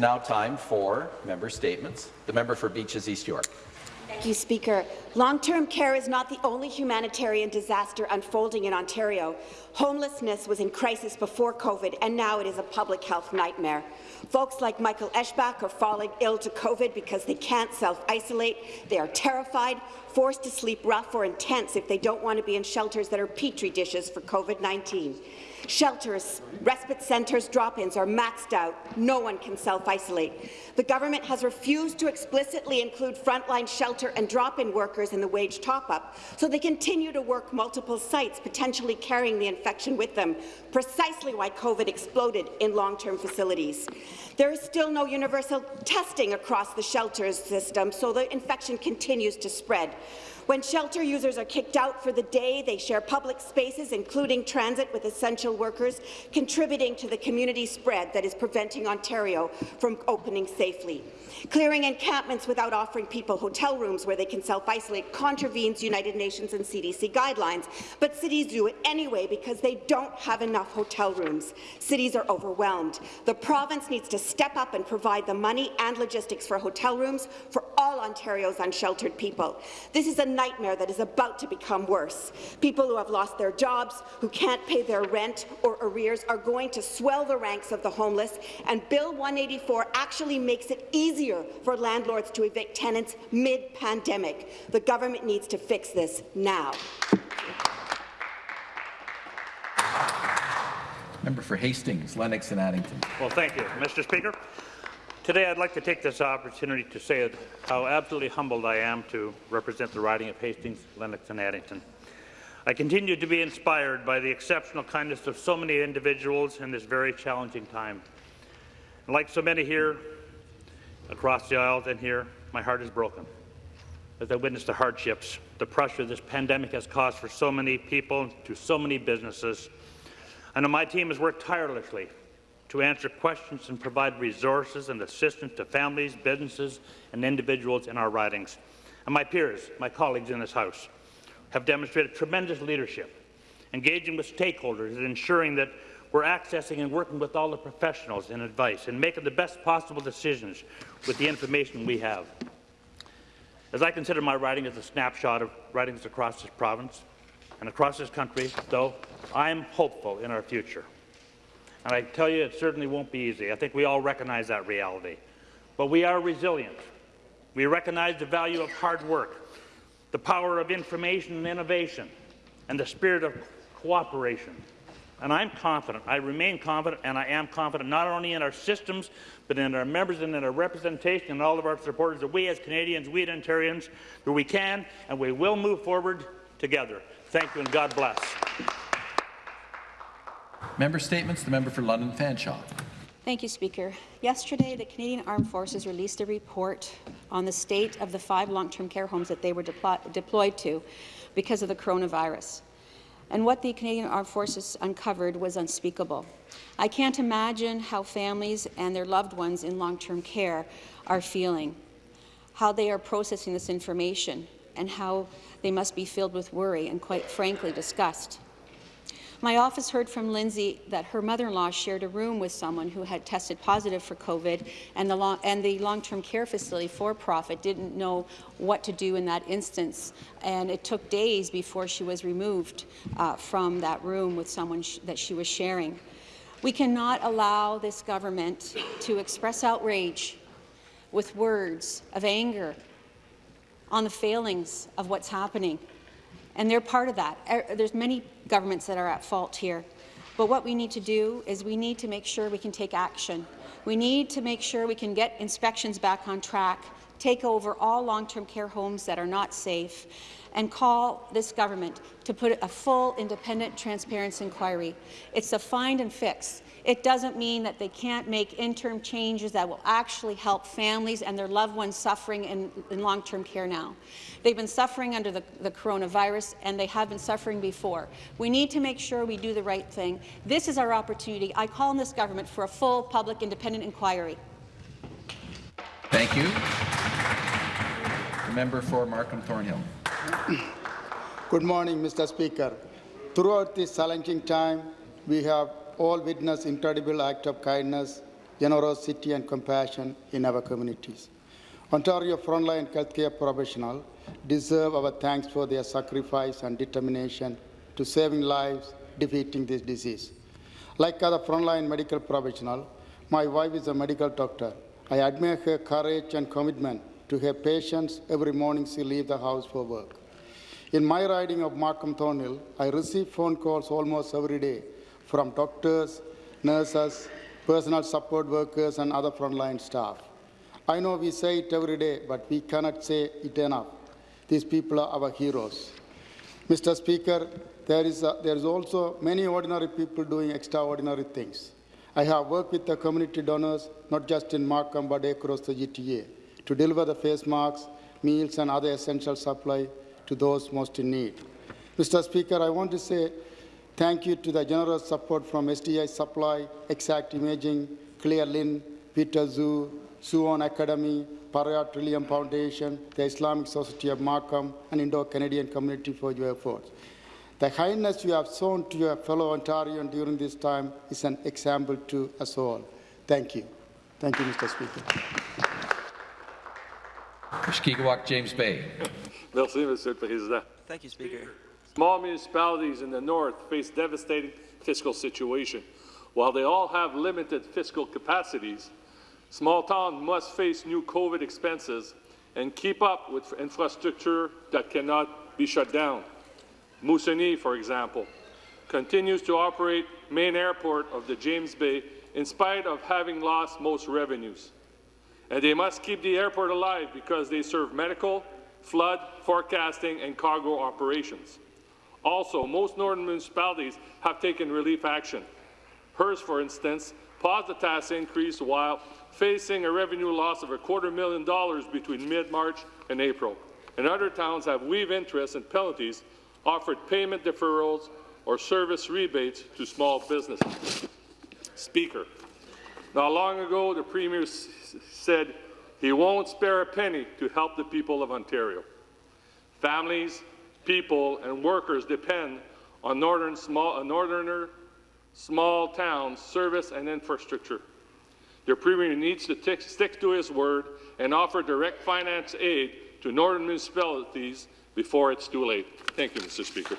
Now time for member statements. The member for Beaches East York. Thank you, Speaker. Long-term care is not the only humanitarian disaster unfolding in Ontario. Homelessness was in crisis before COVID, and now it is a public health nightmare. Folks like Michael Eschbach are falling ill to COVID because they can't self-isolate. They are terrified, forced to sleep rough or intense if they don't want to be in shelters that are petri dishes for COVID-19. Shelters, respite centres, drop-ins are maxed out. No one can self-isolate. The government has refused to explicitly include frontline shelter and drop-in workers in the wage top-up, so they continue to work multiple sites, potentially carrying the infection with them, precisely why COVID exploded in long-term facilities. There is still no universal testing across the shelters system, so the infection continues to spread. When shelter users are kicked out for the day, they share public spaces, including transit, with essential workers, contributing to the community spread that is preventing Ontario from opening safely. Clearing encampments without offering people hotel rooms where they can self-isolate contravenes United Nations and CDC guidelines, but cities do it anyway because they don't have enough hotel rooms. Cities are overwhelmed. The province needs to step up and provide the money and logistics for hotel rooms for all Ontario's unsheltered people. This is a nightmare that is about to become worse. People who have lost their jobs, who can't pay their rent or arrears, are going to swell the ranks of the homeless, and Bill 184 actually makes it easier for landlords to evict tenants mid-pandemic. The government needs to fix this now. Member for Hastings, Lennox and Addington. Well, thank you, Mr. Speaker. Today, I'd like to take this opportunity to say how absolutely humbled I am to represent the riding of Hastings, Lennox and Addington. I continue to be inspired by the exceptional kindness of so many individuals in this very challenging time. Like so many here, across the aisles and here, my heart is broken as I witness the hardships, the pressure this pandemic has caused for so many people, to so many businesses. I know my team has worked tirelessly to answer questions and provide resources and assistance to families, businesses, and individuals in our ridings. And my peers, my colleagues in this House, have demonstrated tremendous leadership, engaging with stakeholders and ensuring that we're accessing and working with all the professionals and advice and making the best possible decisions with the information we have. As I consider my riding as a snapshot of ridings across this province and across this country, though, I am hopeful in our future. And I tell you, it certainly won't be easy. I think we all recognize that reality. But we are resilient. We recognize the value of hard work, the power of information and innovation, and the spirit of cooperation. And I'm confident, I remain confident, and I am confident not only in our systems, but in our members and in our representation and all of our supporters that we as Canadians, we as Ontarians, that we can and we will move forward together. Thank you and God bless. Member statements. The member for London Fanshawe. Thank you, Speaker. Yesterday, the Canadian Armed Forces released a report on the state of the five long-term care homes that they were deployed to because of the coronavirus and what the Canadian Armed Forces uncovered was unspeakable. I can't imagine how families and their loved ones in long-term care are feeling, how they are processing this information, and how they must be filled with worry and, quite frankly, disgust. My office heard from Lindsay that her mother-in-law shared a room with someone who had tested positive for COVID, and the, long, and the long-term care facility for-profit didn't know what to do in that instance, and it took days before she was removed uh, from that room with someone sh that she was sharing. We cannot allow this government to express outrage with words of anger on the failings of what's happening and they're part of that. Er, there's many governments that are at fault here. But what we need to do is we need to make sure we can take action. We need to make sure we can get inspections back on track, take over all long-term care homes that are not safe, and call this government to put a full, independent, transparent inquiry. It's a find and fix. It doesn't mean that they can't make interim changes that will actually help families and their loved ones suffering in, in long-term care now. They've been suffering under the, the coronavirus, and they have been suffering before. We need to make sure we do the right thing. This is our opportunity. I call on this government for a full, public, independent inquiry. Thank you. The member for Markham Thornhill. Good morning, Mr. Speaker. Throughout this challenging time, we have all witnessed incredible act of kindness generosity, and compassion in our communities. Ontario frontline healthcare professionals deserve our thanks for their sacrifice and determination to saving lives, defeating this disease. Like other frontline medical professionals, my wife is a medical doctor. I admire her courage and commitment to her patients every morning she leaves the house for work. In my riding of Markham Thornhill, I receive phone calls almost every day from doctors, nurses, personal support workers, and other frontline staff. I know we say it every day, but we cannot say it enough. These people are our heroes. Mr. Speaker, there is, a, there is also many ordinary people doing extraordinary things. I have worked with the community donors, not just in Markham, but across the GTA, to deliver the face masks, meals, and other essential supply to those most in need. Mr. Speaker, I want to say thank you to the generous support from SDI Supply, Exact Imaging, Clear Lynn, Peter Zoo, Suwon Academy, Paraya Trillium Foundation, the Islamic Society of Markham, and Indo-Canadian community for your efforts. The kindness you have shown to your fellow Ontarian during this time is an example to us all. Thank you. Thank you, Mr. Speaker. Mushkegowuk, James Bay. Merci, Monsieur le Président. Thank you, Speaker. Small municipalities in the north face devastating fiscal situation. While they all have limited fiscal capacities, small towns must face new COVID expenses and keep up with infrastructure that cannot be shut down. Moosonee, for example, continues to operate main airport of the James Bay in spite of having lost most revenues. And they must keep the airport alive because they serve medical, flood, forecasting, and cargo operations. Also, most northern municipalities have taken relief action. Hearst, for instance, paused the tax increase while facing a revenue loss of a quarter million dollars between mid-March and April. And other towns have waived interest and penalties, offered payment deferrals or service rebates to small businesses. Speaker, not long ago, the Premier said he won't spare a penny to help the people of Ontario. Families, people, and workers depend on northern small, uh, northerner small towns' service and infrastructure. The Premier needs to stick to his word and offer direct finance aid to northern municipalities before it's too late. Thank you, Mr. Speaker.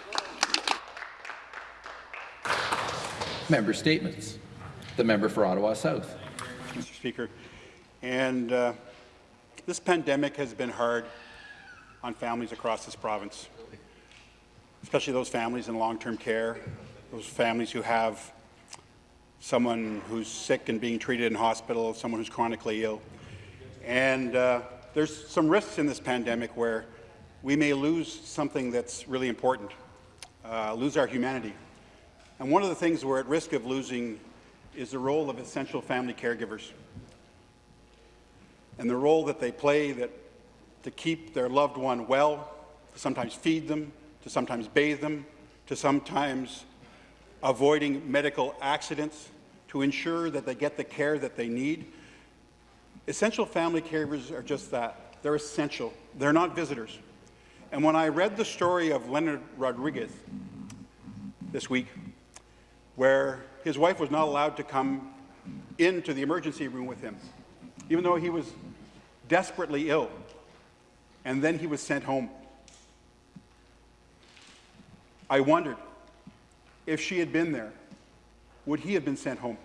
Member statements. The member for Ottawa South. Mr. Speaker. And uh, this pandemic has been hard on families across this province, especially those families in long-term care, those families who have someone who's sick and being treated in hospital, someone who's chronically ill. And uh, there's some risks in this pandemic where we may lose something that's really important, uh, lose our humanity. And one of the things we're at risk of losing is the role of essential family caregivers and the role that they play that, to keep their loved one well, to sometimes feed them, to sometimes bathe them, to sometimes avoiding medical accidents, to ensure that they get the care that they need. Essential family caregivers are just that. They're essential. They're not visitors. And when I read the story of Leonard Rodriguez this week, where his wife was not allowed to come into the emergency room with him, even though he was desperately ill, and then he was sent home. I wondered if she had been there, would he have been sent home?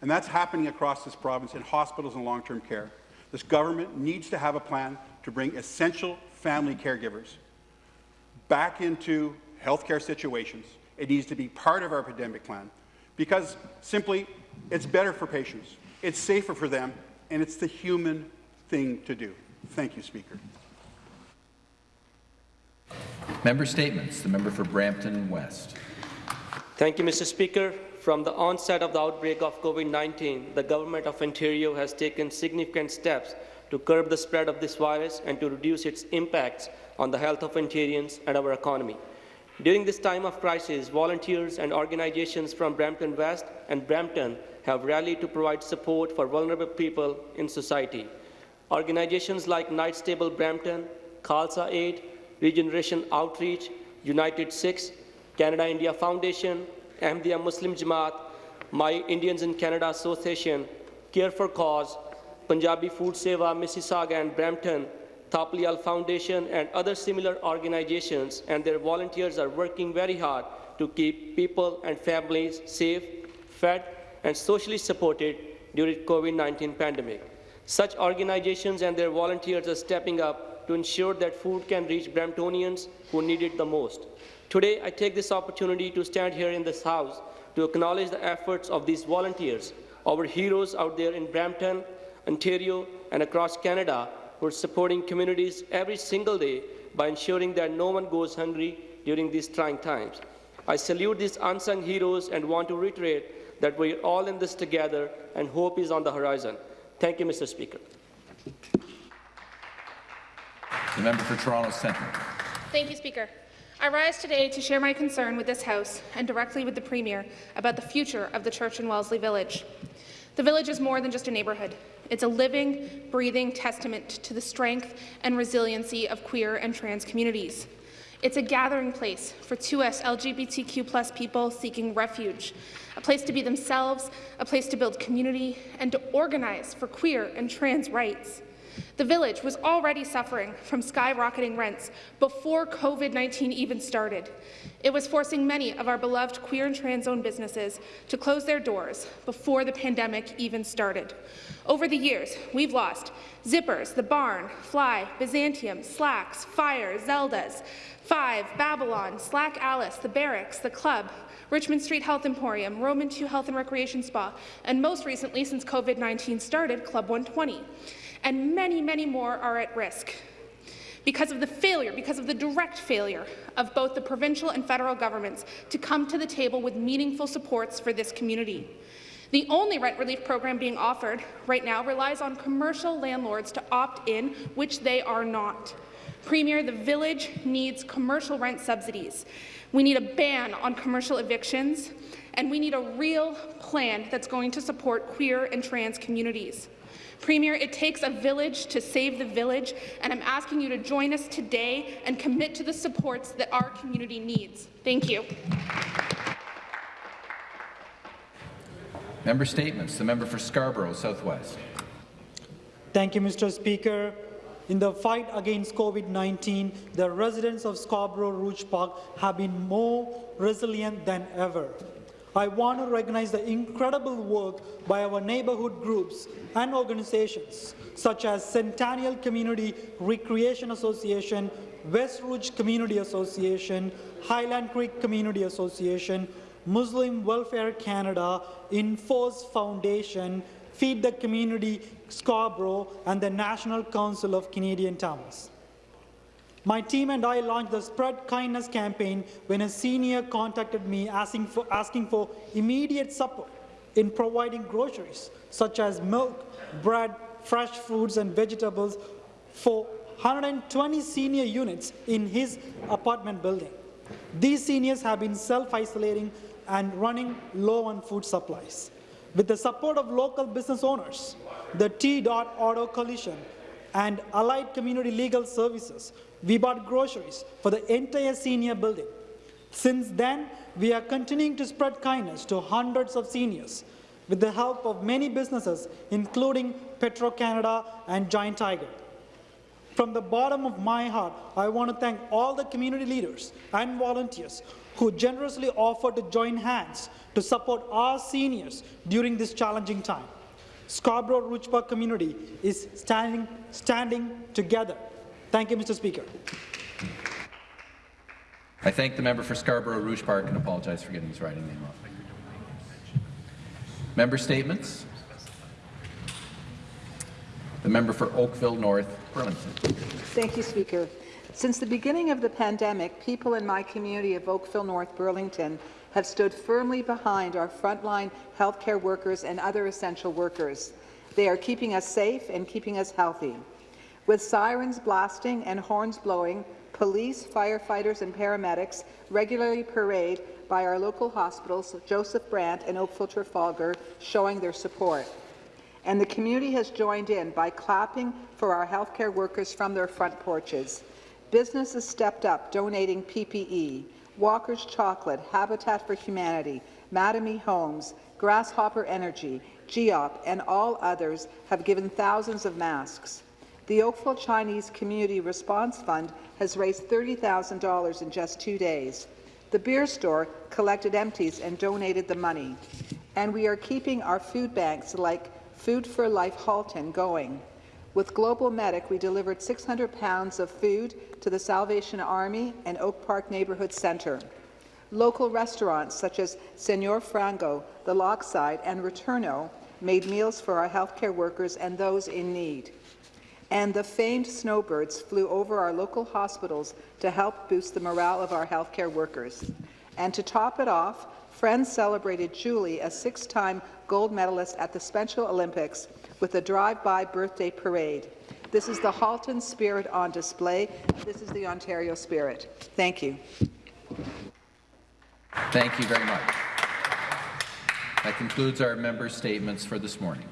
And that's happening across this province in hospitals and long-term care. This government needs to have a plan to bring essential family caregivers back into healthcare situations. It needs to be part of our pandemic plan because simply it's better for patients, it's safer for them, and it's the human thing to do. Thank you, Speaker. Member statements. The member for Brampton West. Thank you, Mr. Speaker. From the onset of the outbreak of COVID-19, the Government of Ontario has taken significant steps to curb the spread of this virus and to reduce its impacts on the health of Ontarians and our economy. During this time of crisis, volunteers and organizations from Brampton West and Brampton have rallied to provide support for vulnerable people in society. Organizations like Knights Table Brampton, Khalsa Aid, Regeneration Outreach, United Sikhs, Canada India Foundation, Ahmadiyya Muslim Jamaat, My Indians in Canada Association, Care for Cause, Punjabi Food Seva, Mississauga and Brampton, Thaplial Foundation and other similar organizations and their volunteers are working very hard to keep people and families safe, fed and socially supported during COVID-19 pandemic. Such organizations and their volunteers are stepping up to ensure that food can reach Bramptonians who need it the most. Today, I take this opportunity to stand here in this House to acknowledge the efforts of these volunteers, our heroes out there in Brampton, Ontario, and across Canada who are supporting communities every single day by ensuring that no one goes hungry during these trying times. I salute these unsung heroes and want to reiterate that we're all in this together and hope is on the horizon. Thank you, Mr. Speaker. The member for Toronto Centre. Thank you, Speaker. I rise today to share my concern with this House and directly with the Premier about the future of the Church and Wellesley Village. The village is more than just a neighbourhood. It's a living, breathing testament to the strength and resiliency of queer and trans communities. It's a gathering place for 2S LGBTQ people seeking refuge, a place to be themselves, a place to build community, and to organize for queer and trans rights. The village was already suffering from skyrocketing rents before COVID-19 even started. It was forcing many of our beloved queer and trans-owned businesses to close their doors before the pandemic even started. Over the years, we've lost Zippers, The Barn, Fly, Byzantium, Slacks, Fire, Zeldas, Five, Babylon, Slack Alice, The Barracks, The Club, Richmond Street Health Emporium, Roman 2 Health and Recreation Spa, and most recently, since COVID-19 started, Club 120 and many, many more are at risk because of the failure, because of the direct failure of both the provincial and federal governments to come to the table with meaningful supports for this community. The only rent relief program being offered right now relies on commercial landlords to opt in, which they are not. Premier, the village needs commercial rent subsidies. We need a ban on commercial evictions, and we need a real plan that's going to support queer and trans communities. Premier, it takes a village to save the village, and I'm asking you to join us today and commit to the supports that our community needs. Thank you. Member Statements. The member for Scarborough Southwest. Thank you, Mr. Speaker. In the fight against COVID-19, the residents of Scarborough Rouge Park have been more resilient than ever. I want to recognize the incredible work by our neighborhood groups and organizations such as Centennial Community Recreation Association, West Rouge Community Association, Highland Creek Community Association, Muslim Welfare Canada, Enforce Foundation, Feed the Community Scarborough, and the National Council of Canadian Tamils. My team and I launched the Spread Kindness campaign when a senior contacted me asking for, asking for immediate support in providing groceries such as milk, bread, fresh fruits and vegetables for 120 senior units in his apartment building. These seniors have been self-isolating and running low on food supplies. With the support of local business owners, the T-Dot Auto Coalition and Allied Community Legal Services, we bought groceries for the entire senior building. Since then, we are continuing to spread kindness to hundreds of seniors with the help of many businesses, including Petro-Canada and Giant Tiger. From the bottom of my heart, I want to thank all the community leaders and volunteers who generously offered to join hands to support our seniors during this challenging time. Scarborough Rouge Park community is standing, standing together. Thank you, Mr. Speaker. I thank the member for Scarborough Rouge Park and apologize for getting his writing name wrong. Member statements. The member for Oakville North, Burlington. Thank you, Speaker. Since the beginning of the pandemic, people in my community of Oakville North, Burlington have stood firmly behind our frontline healthcare workers and other essential workers. They are keeping us safe and keeping us healthy. With sirens blasting and horns blowing, police, firefighters and paramedics regularly parade by our local hospitals, Joseph Brant and Oakville Trafalgar, showing their support. And the community has joined in by clapping for our healthcare workers from their front porches. Businesses stepped up, donating PPE. Walker's Chocolate, Habitat for Humanity, Mattamy Homes, Grasshopper Energy, GEOP, and all others have given thousands of masks. The Oakville Chinese Community Response Fund has raised $30,000 in just two days. The beer store collected empties and donated the money. And we are keeping our food banks like Food for Life Halton going. With Global Medic, we delivered 600 pounds of food to the Salvation Army and Oak Park Neighbourhood Centre. Local restaurants such as Senor Frango, The Lockside, and Returno made meals for our healthcare workers and those in need. And the famed snowbirds flew over our local hospitals to help boost the morale of our healthcare workers. And to top it off, Friends celebrated Julie, a six-time gold medalist at the Special Olympics, with a drive-by birthday parade. This is the Halton spirit on display. This is the Ontario spirit. Thank you. Thank you very much. That concludes our member statements for this morning.